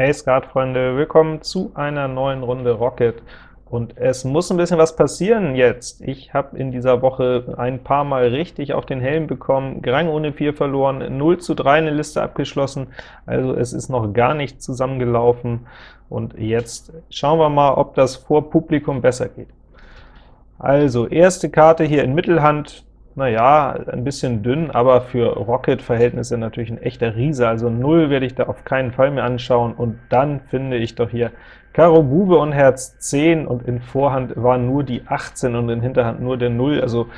Hey Skatfreunde, willkommen zu einer neuen Runde Rocket. Und es muss ein bisschen was passieren jetzt. Ich habe in dieser Woche ein paar Mal richtig auf den Helm bekommen, Grang ohne 4 verloren, 0 zu 3 eine Liste abgeschlossen, also es ist noch gar nicht zusammengelaufen. Und jetzt schauen wir mal, ob das vor Publikum besser geht. Also, erste Karte hier in Mittelhand, naja, ein bisschen dünn, aber für Rocket-Verhältnisse natürlich ein echter Riese, also 0 werde ich da auf keinen Fall mehr anschauen, und dann finde ich doch hier Karo Bube und Herz 10, und in Vorhand war nur die 18 und in Hinterhand nur der 0, also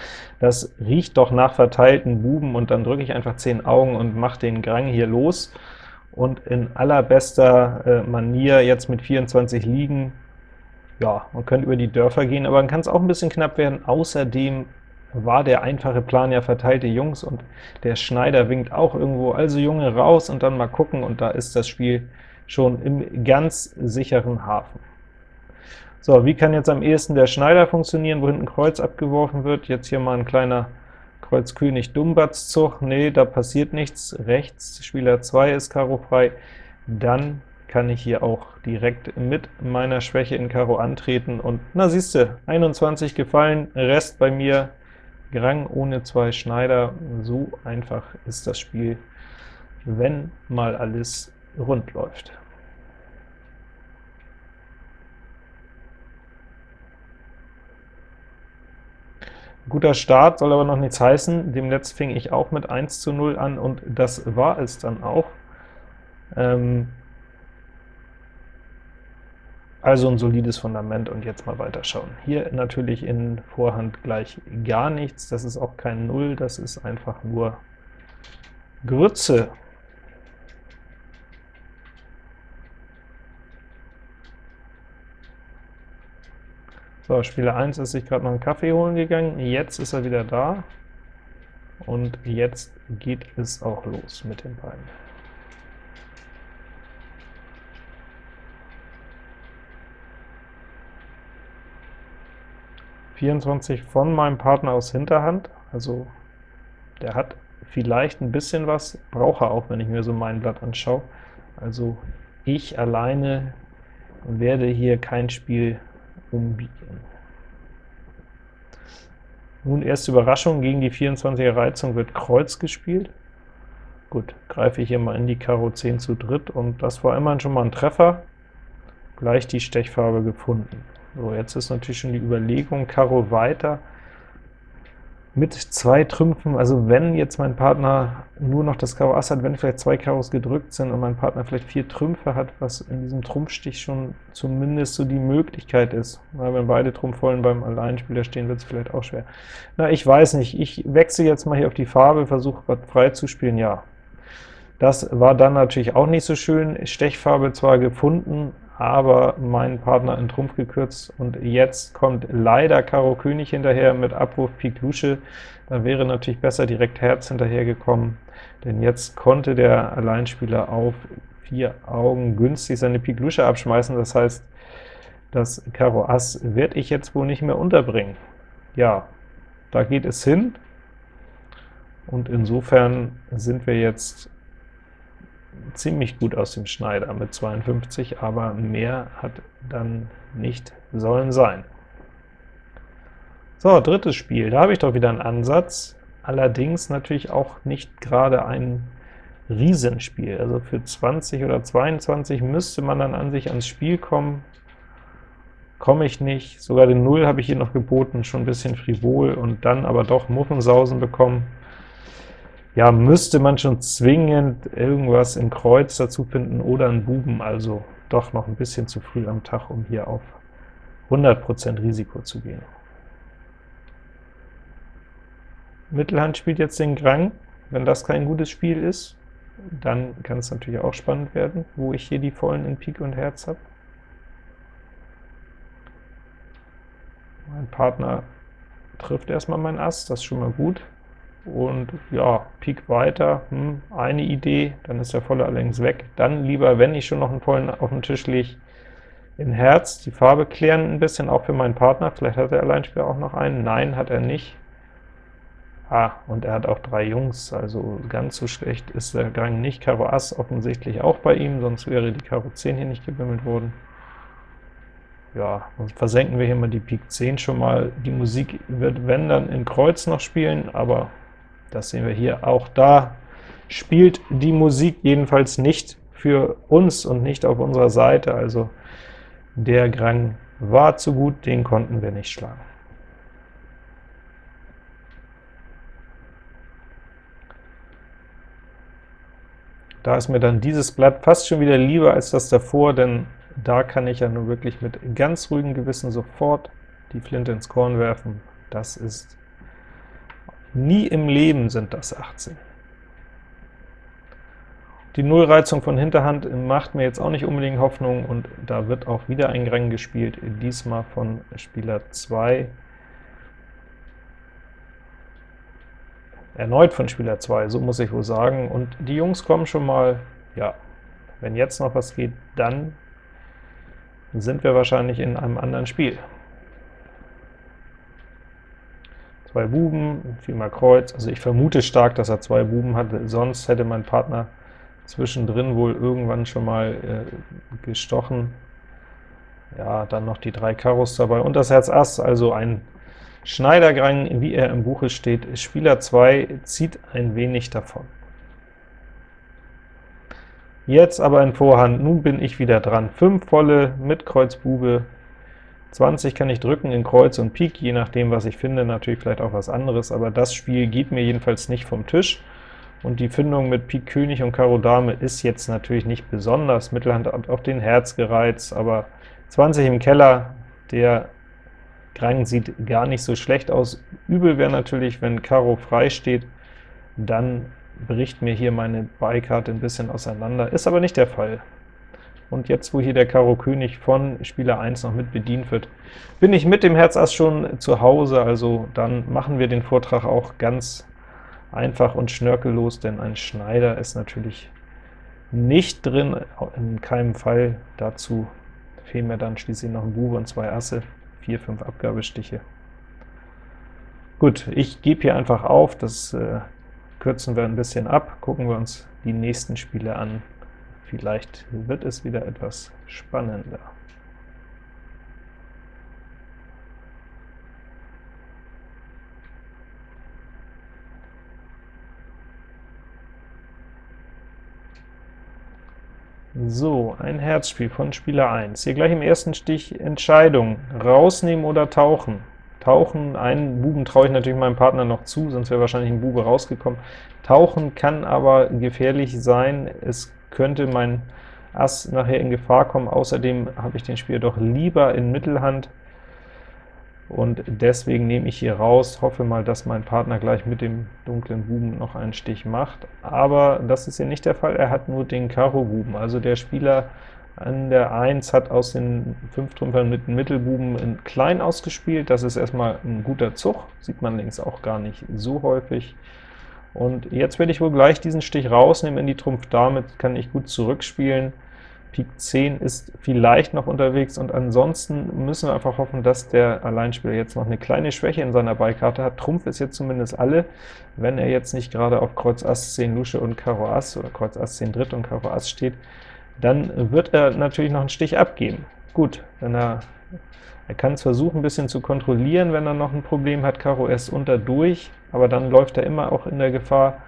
das riecht doch nach verteilten Buben, und dann drücke ich einfach 10 Augen und mache den Grang hier los, und in allerbester äh, Manier jetzt mit 24 liegen, ja, man könnte über die Dörfer gehen, aber dann kann es auch ein bisschen knapp werden. Außerdem war der einfache Plan ja verteilte Jungs, und der Schneider winkt auch irgendwo, also Junge raus und dann mal gucken, und da ist das Spiel schon im ganz sicheren Hafen. So, wie kann jetzt am ehesten der Schneider funktionieren, wo hinten Kreuz abgeworfen wird? Jetzt hier mal ein kleiner Kreuz König Dumbatz-Zug. Nee, da passiert nichts. Rechts, Spieler 2 ist Karo frei. Dann kann ich hier auch direkt mit meiner Schwäche in Karo antreten, und na siehste, 21 gefallen, Rest bei mir Grang ohne zwei Schneider, so einfach ist das Spiel, wenn mal alles rund läuft. Guter Start soll aber noch nichts heißen, demnächst fing ich auch mit 1 zu 0 an, und das war es dann auch. Ähm, also ein solides Fundament, und jetzt mal weiterschauen. Hier natürlich in Vorhand gleich gar nichts, das ist auch kein Null, das ist einfach nur Grütze. So, Spieler 1 ist sich gerade noch einen Kaffee holen gegangen, jetzt ist er wieder da, und jetzt geht es auch los mit den beiden. 24 von meinem Partner aus Hinterhand, also der hat vielleicht ein bisschen was, braucht er auch, wenn ich mir so mein Blatt anschaue. Also ich alleine werde hier kein Spiel umbiegen. Nun erste Überraschung, gegen die 24er Reizung wird Kreuz gespielt. Gut, greife ich hier mal in die Karo 10 zu dritt, und das war immerhin schon mal ein Treffer, gleich die Stechfarbe gefunden. So, jetzt ist natürlich schon die Überlegung, Karo weiter mit zwei Trümpfen, also wenn jetzt mein Partner nur noch das Karo Ass hat, wenn vielleicht zwei Karos gedrückt sind und mein Partner vielleicht vier Trümpfe hat, was in diesem Trumpfstich schon zumindest so die Möglichkeit ist. Na, wenn beide Trumpfvollen beim Alleinspieler stehen, wird es vielleicht auch schwer. Na, ich weiß nicht, ich wechsle jetzt mal hier auf die Farbe, versuche was frei zu spielen, ja. Das war dann natürlich auch nicht so schön, Stechfarbe zwar gefunden, aber mein Partner in Trumpf gekürzt, und jetzt kommt leider Karo König hinterher mit Abwurf Pik Lusche. Da wäre natürlich besser direkt Herz hinterhergekommen, denn jetzt konnte der Alleinspieler auf vier Augen günstig seine Pik Lusche abschmeißen, das heißt, das Karo Ass werde ich jetzt wohl nicht mehr unterbringen. Ja, da geht es hin, und insofern sind wir jetzt ziemlich gut aus dem Schneider mit 52, aber mehr hat dann nicht sollen sein. So, drittes Spiel, da habe ich doch wieder einen Ansatz, allerdings natürlich auch nicht gerade ein Riesenspiel. Also für 20 oder 22 müsste man dann an sich ans Spiel kommen, komme ich nicht. Sogar den 0 habe ich hier noch geboten, schon ein bisschen frivol, und dann aber doch Muffensausen bekommen ja, müsste man schon zwingend irgendwas in Kreuz dazu finden oder einen Buben, also doch noch ein bisschen zu früh am Tag, um hier auf 100% Risiko zu gehen. Mittelhand spielt jetzt den Grang. Wenn das kein gutes Spiel ist, dann kann es natürlich auch spannend werden, wo ich hier die Vollen in Pik und Herz habe. Mein Partner trifft erstmal mein Ass, das ist schon mal gut und ja, Pik weiter, hm, eine Idee, dann ist der volle allerdings weg. Dann lieber, wenn ich schon noch einen vollen auf den Tisch lege, in Herz, die Farbe klären ein bisschen, auch für meinen Partner, vielleicht hat der Alleinspieler auch noch einen, nein, hat er nicht. Ah, und er hat auch drei Jungs, also ganz so schlecht ist der Gang nicht. Karo Ass offensichtlich auch bei ihm, sonst wäre die Karo 10 hier nicht gewimmelt worden. Ja, dann versenken wir hier mal die Pik 10 schon mal. Die Musik wird, wenn dann, in Kreuz noch spielen, aber das sehen wir hier. Auch da spielt die Musik jedenfalls nicht für uns und nicht auf unserer Seite, also der Grang war zu gut, den konnten wir nicht schlagen. Da ist mir dann dieses Blatt fast schon wieder lieber als das davor, denn da kann ich ja nur wirklich mit ganz ruhigem Gewissen sofort die Flinte ins Korn werfen. Das ist nie im Leben sind das 18. Die Nullreizung von Hinterhand macht mir jetzt auch nicht unbedingt Hoffnung, und da wird auch wieder ein Grang gespielt, diesmal von Spieler 2. Erneut von Spieler 2, so muss ich wohl sagen, und die Jungs kommen schon mal, ja, wenn jetzt noch was geht, dann sind wir wahrscheinlich in einem anderen Spiel. Zwei Buben, viermal Kreuz, also ich vermute stark, dass er zwei Buben hat, sonst hätte mein Partner zwischendrin wohl irgendwann schon mal äh, gestochen. Ja, dann noch die drei Karos dabei und das Herz Ass, also ein Schneidergrang, wie er im Buche steht. Spieler 2 zieht ein wenig davon. Jetzt aber in Vorhand, nun bin ich wieder dran. 5 volle mit Kreuz Bube, 20 kann ich drücken in Kreuz und Pik, je nachdem, was ich finde, natürlich vielleicht auch was anderes, aber das Spiel geht mir jedenfalls nicht vom Tisch. Und die Findung mit Pik König und Karo Dame ist jetzt natürlich nicht besonders. Mittelhand hat auch den Herz gereizt, aber 20 im Keller, der Grang sieht gar nicht so schlecht aus. Übel wäre natürlich, wenn Karo frei steht, dann bricht mir hier meine Beikarte ein bisschen auseinander, ist aber nicht der Fall. Und jetzt, wo hier der Karo König von Spieler 1 noch mit bedient wird, bin ich mit dem Herz Ass schon zu Hause, also dann machen wir den Vortrag auch ganz einfach und schnörkellos, denn ein Schneider ist natürlich nicht drin, in keinem Fall. Dazu fehlen mir dann schließlich noch ein Bube und zwei Asse, 4, 5 Abgabestiche. Gut, ich gebe hier einfach auf, das äh, kürzen wir ein bisschen ab, gucken wir uns die nächsten Spiele an. Vielleicht wird es wieder etwas spannender. So, ein Herzspiel von Spieler 1. Hier gleich im ersten Stich Entscheidung, rausnehmen oder tauchen. Tauchen, einen Buben traue ich natürlich meinem Partner noch zu, sonst wäre wahrscheinlich ein Bube rausgekommen. Tauchen kann aber gefährlich sein, es könnte mein Ass nachher in Gefahr kommen. Außerdem habe ich den Spieler doch lieber in Mittelhand, und deswegen nehme ich hier raus, hoffe mal, dass mein Partner gleich mit dem dunklen Buben noch einen Stich macht, aber das ist hier nicht der Fall, er hat nur den Karo-Buben, also der Spieler an der 1 hat aus den 5 Trümpfern mit dem Mittelbuben in klein ausgespielt, das ist erstmal ein guter Zug, sieht man links auch gar nicht so häufig, und jetzt werde ich wohl gleich diesen Stich rausnehmen in die Trumpf. Damit kann ich gut zurückspielen, Pik 10 ist vielleicht noch unterwegs, und ansonsten müssen wir einfach hoffen, dass der Alleinspieler jetzt noch eine kleine Schwäche in seiner Beikarte hat. Trumpf ist jetzt zumindest alle, wenn er jetzt nicht gerade auf Kreuz Ass 10 Lusche und Karo Ass oder Kreuz Ass 10 Dritt und Karo Ass steht, dann wird er natürlich noch einen Stich abgeben. Gut, wenn er, er kann es versuchen, ein bisschen zu kontrollieren, wenn er noch ein Problem hat, Karo S unter durch, aber dann läuft er immer auch in der Gefahr,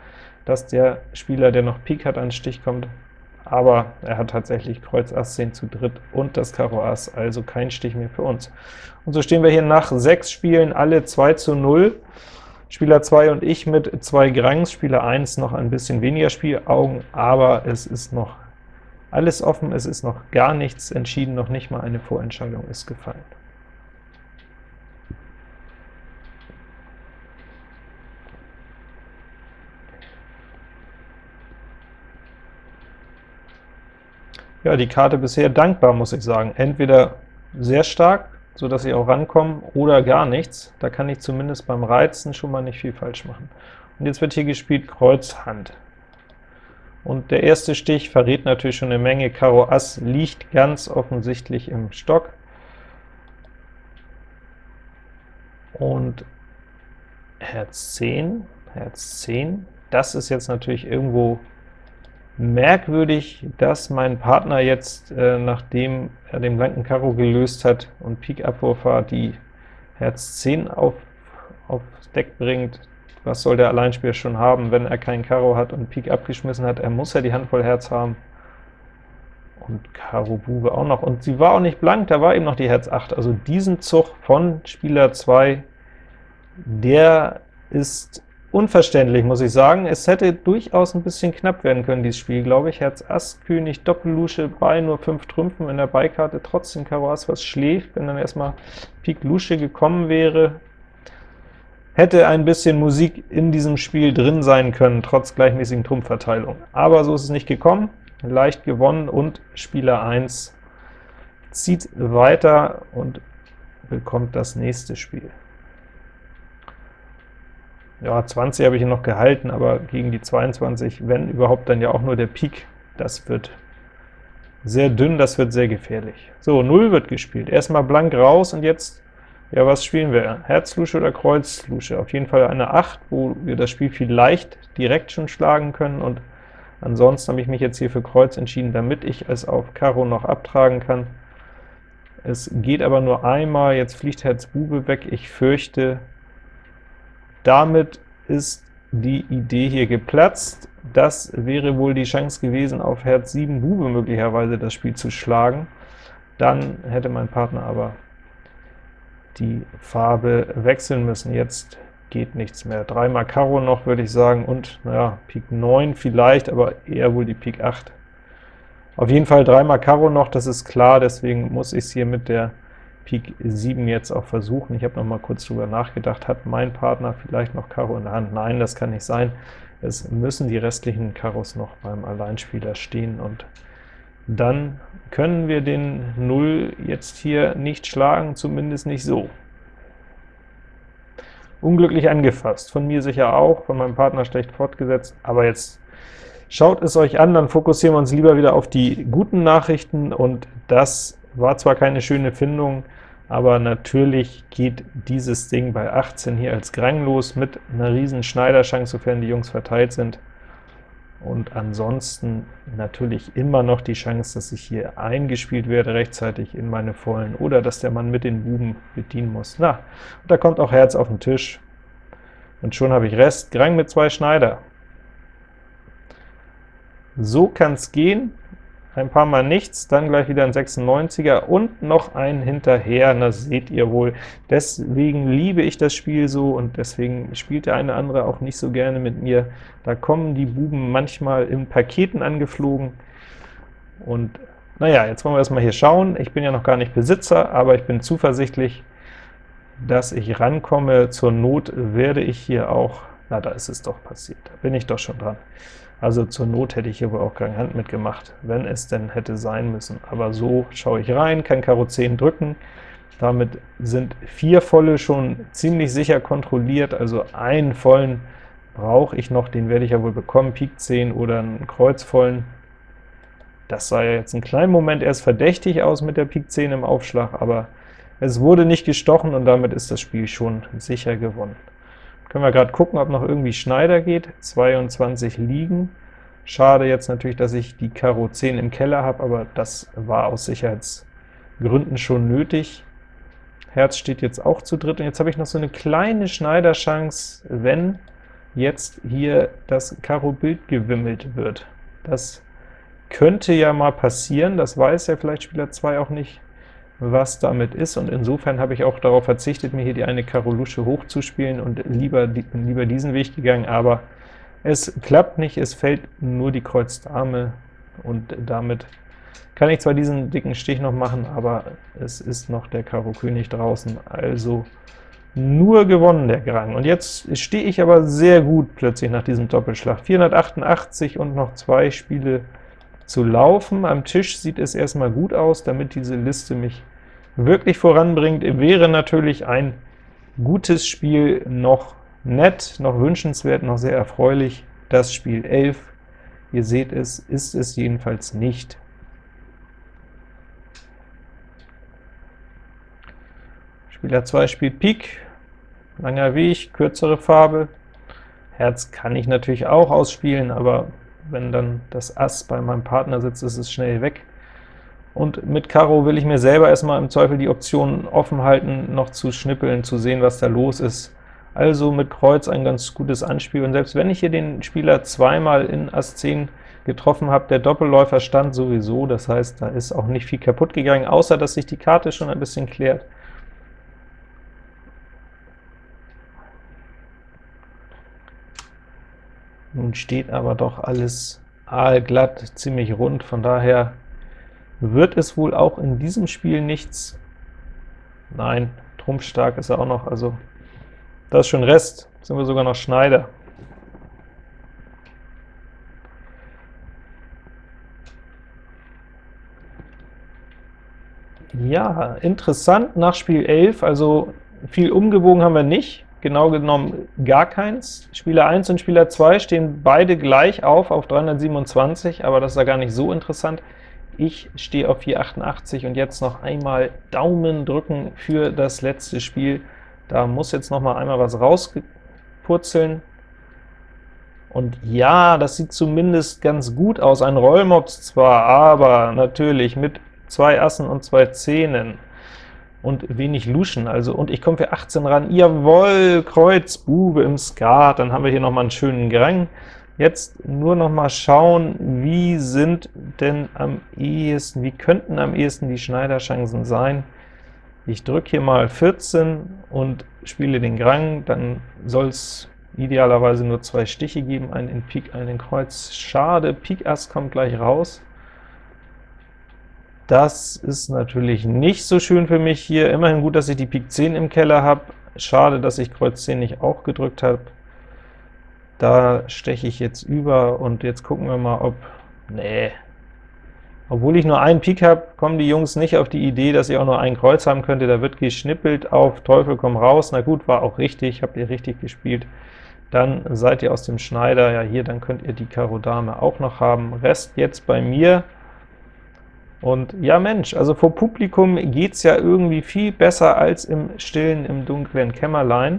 dass der Spieler, der noch Pik hat, an Stich kommt, aber er hat tatsächlich Kreuz Ass 10 zu dritt und das Karo Ass, also kein Stich mehr für uns. Und so stehen wir hier nach sechs Spielen alle 2 zu 0. Spieler 2 und ich mit zwei Grangs, Spieler 1 noch ein bisschen weniger Spielaugen, aber es ist noch alles offen, es ist noch gar nichts entschieden, noch nicht mal eine Vorentscheidung ist gefallen. Ja, die Karte bisher dankbar, muss ich sagen. Entweder sehr stark, so dass ich auch rankomme, oder gar nichts. Da kann ich zumindest beim Reizen schon mal nicht viel falsch machen. Und jetzt wird hier gespielt Kreuz Hand. Und der erste Stich verrät natürlich schon eine Menge. Karo Ass liegt ganz offensichtlich im Stock. Und Herz 10, Herz 10. Das ist jetzt natürlich irgendwo merkwürdig, dass mein Partner jetzt, äh, nachdem er den blanken Karo gelöst hat und Pik Abwurf war, die Herz 10 auf, aufs Deck bringt. Was soll der Alleinspieler schon haben, wenn er kein Karo hat und Pik abgeschmissen hat? Er muss ja die Hand voll Herz haben. Und Karo Bube auch noch. Und sie war auch nicht blank, da war eben noch die Herz 8. Also diesen Zug von Spieler 2, der ist unverständlich, muss ich sagen. Es hätte durchaus ein bisschen knapp werden können, dieses Spiel, glaube ich. Herz Ass, König, Doppellusche, bei nur 5 Trümpfen in der Beikarte, trotzdem Karo Ass, was schläft, wenn dann erstmal Pik Lusche gekommen wäre. Hätte ein bisschen Musik in diesem Spiel drin sein können, trotz gleichmäßigen Trumpfverteilung. Aber so ist es nicht gekommen, leicht gewonnen, und Spieler 1 zieht weiter und bekommt das nächste Spiel. Ja, 20 habe ich ihn noch gehalten, aber gegen die 22, wenn überhaupt, dann ja auch nur der Pik. Das wird sehr dünn, das wird sehr gefährlich. So, 0 wird gespielt. Erstmal blank raus, und jetzt, ja, was spielen wir? Herzlusche oder Kreuzlusche? Auf jeden Fall eine 8, wo wir das Spiel vielleicht direkt schon schlagen können, und ansonsten habe ich mich jetzt hier für Kreuz entschieden, damit ich es auf Karo noch abtragen kann. Es geht aber nur einmal, jetzt fliegt Herz Bube weg. Ich fürchte, damit ist die Idee hier geplatzt. Das wäre wohl die Chance gewesen, auf Herz 7 Bube möglicherweise das Spiel zu schlagen. Dann hätte mein Partner aber die Farbe wechseln müssen. Jetzt geht nichts mehr. Dreimal Karo noch, würde ich sagen, und naja, Pik 9 vielleicht, aber eher wohl die Pik 8. Auf jeden Fall dreimal Karo noch, das ist klar, deswegen muss ich es hier mit der Pik 7 jetzt auch versuchen. Ich habe noch mal kurz drüber nachgedacht, hat mein Partner vielleicht noch Karo in der Hand? Nein, das kann nicht sein. Es müssen die restlichen Karos noch beim Alleinspieler stehen, und dann können wir den 0 jetzt hier nicht schlagen, zumindest nicht so. Unglücklich angefasst, von mir sicher auch, von meinem Partner schlecht fortgesetzt, aber jetzt schaut es euch an, dann fokussieren wir uns lieber wieder auf die guten Nachrichten, und das war zwar keine schöne Findung, aber natürlich geht dieses Ding bei 18 hier als Grang los, mit einer riesen Schneiderchance, sofern die Jungs verteilt sind. Und ansonsten natürlich immer noch die Chance, dass ich hier eingespielt werde rechtzeitig in meine Vollen, oder dass der Mann mit den Buben bedienen muss. Na, und da kommt auch Herz auf den Tisch, und schon habe ich Rest, Grang mit zwei Schneider. So kann es gehen, ein paar Mal nichts, dann gleich wieder ein 96er und noch ein hinterher, das seht ihr wohl. Deswegen liebe ich das Spiel so, und deswegen spielt der eine andere auch nicht so gerne mit mir. Da kommen die Buben manchmal in Paketen angeflogen, und naja, jetzt wollen wir erstmal hier schauen. Ich bin ja noch gar nicht Besitzer, aber ich bin zuversichtlich, dass ich rankomme. Zur Not werde ich hier auch, na, da ist es doch passiert, da bin ich doch schon dran. Also zur Not hätte ich hier wohl auch keine Hand mitgemacht, wenn es denn hätte sein müssen. Aber so schaue ich rein, kann Karo 10 drücken, damit sind vier volle schon ziemlich sicher kontrolliert, also einen vollen brauche ich noch, den werde ich ja wohl bekommen, Pik 10 oder einen Kreuzvollen. Das sah ja jetzt einen kleinen Moment erst verdächtig aus mit der Pik 10 im Aufschlag, aber es wurde nicht gestochen, und damit ist das Spiel schon sicher gewonnen. Können wir gerade gucken, ob noch irgendwie Schneider geht. 22 liegen. Schade jetzt natürlich, dass ich die Karo 10 im Keller habe, aber das war aus Sicherheitsgründen schon nötig. Herz steht jetzt auch zu dritt, und jetzt habe ich noch so eine kleine Schneiderchance, wenn jetzt hier das Karo Bild gewimmelt wird. Das könnte ja mal passieren, das weiß ja vielleicht Spieler 2 auch nicht was damit ist, und insofern habe ich auch darauf verzichtet, mir hier die eine Karo Lusche hochzuspielen und lieber, lieber diesen Weg gegangen, aber es klappt nicht, es fällt nur die Kreuz Dame, und damit kann ich zwar diesen dicken Stich noch machen, aber es ist noch der Karo König draußen, also nur gewonnen der Grang. Und jetzt stehe ich aber sehr gut plötzlich nach diesem Doppelschlag. 488 und noch zwei Spiele zu laufen. Am Tisch sieht es erstmal gut aus, damit diese Liste mich wirklich voranbringt, wäre natürlich ein gutes Spiel noch nett, noch wünschenswert, noch sehr erfreulich. Das Spiel 11, ihr seht es, ist es jedenfalls nicht. Spieler 2 spielt Pik, langer Weg, kürzere Farbe. Herz kann ich natürlich auch ausspielen, aber wenn dann das Ass bei meinem Partner sitzt, ist es schnell weg. Und mit Karo will ich mir selber erstmal im Zweifel die Option offen halten, noch zu schnippeln, zu sehen, was da los ist. Also mit Kreuz ein ganz gutes Anspiel, und selbst wenn ich hier den Spieler zweimal in Ass 10 getroffen habe, der Doppelläufer stand sowieso, das heißt, da ist auch nicht viel kaputt gegangen, außer dass sich die Karte schon ein bisschen klärt. Nun steht aber doch alles aalglatt, ziemlich rund, von daher wird es wohl auch in diesem Spiel nichts. Nein, trumpfstark ist er auch noch, also das ist schon Rest, sind wir sogar noch Schneider. Ja, interessant nach Spiel 11, also viel umgewogen haben wir nicht, genau genommen gar keins. Spieler 1 und Spieler 2 stehen beide gleich auf, auf 327, aber das ist ja gar nicht so interessant. Ich stehe auf 488 und jetzt noch einmal Daumen drücken für das letzte Spiel. Da muss jetzt noch mal einmal was rauspurzeln. Und ja, das sieht zumindest ganz gut aus. Ein Rollmops zwar, aber natürlich mit zwei Assen und zwei Zähnen und wenig Luschen, also und ich komme für 18 ran, jawohl, Kreuz, Bube im Skat, dann haben wir hier noch mal einen schönen Grang. Jetzt nur noch mal schauen, wie sind denn am ehesten, wie könnten am ehesten die Schneiderchancen sein. Ich drücke hier mal 14 und spiele den Grang, dann soll es idealerweise nur zwei Stiche geben, einen in Pik, einen in Kreuz. Schade, Pik Ass kommt gleich raus. Das ist natürlich nicht so schön für mich hier. Immerhin gut, dass ich die Pik 10 im Keller habe. Schade, dass ich Kreuz 10 nicht auch gedrückt habe. Da steche ich jetzt über, und jetzt gucken wir mal, ob... Nee. Obwohl ich nur einen Pik habe, kommen die Jungs nicht auf die Idee, dass ich auch nur ein Kreuz haben könnte. Da wird geschnippelt auf Teufel komm raus. Na gut, war auch richtig, habt ihr richtig gespielt. Dann seid ihr aus dem Schneider, ja hier, dann könnt ihr die Karo Dame auch noch haben. Rest jetzt bei mir. Und ja Mensch, also vor Publikum geht es ja irgendwie viel besser als im stillen, im dunklen Kämmerlein.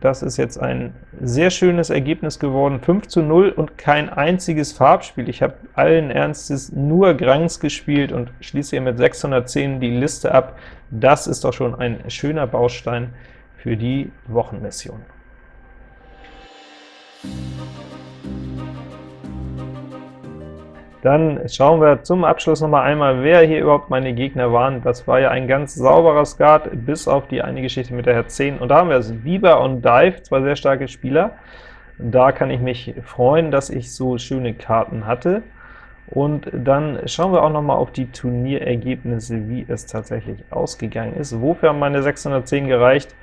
Das ist jetzt ein sehr schönes Ergebnis geworden, 5 zu 0 und kein einziges Farbspiel. Ich habe allen Ernstes nur Grangs gespielt und schließe hier mit 610 die Liste ab. Das ist doch schon ein schöner Baustein für die Wochenmission. Dann schauen wir zum Abschluss noch mal einmal, wer hier überhaupt meine Gegner waren. Das war ja ein ganz sauberer Skat, bis auf die eine Geschichte mit der Herz 10. Und da haben wir es, Bieber und Dive, zwei sehr starke Spieler. Da kann ich mich freuen, dass ich so schöne Karten hatte. Und dann schauen wir auch noch mal auf die Turnierergebnisse, wie es tatsächlich ausgegangen ist. Wofür haben meine 610 gereicht?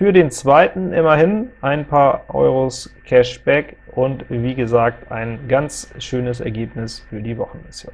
Für den zweiten immerhin ein paar Euros Cashback und wie gesagt ein ganz schönes Ergebnis für die Wochenmission.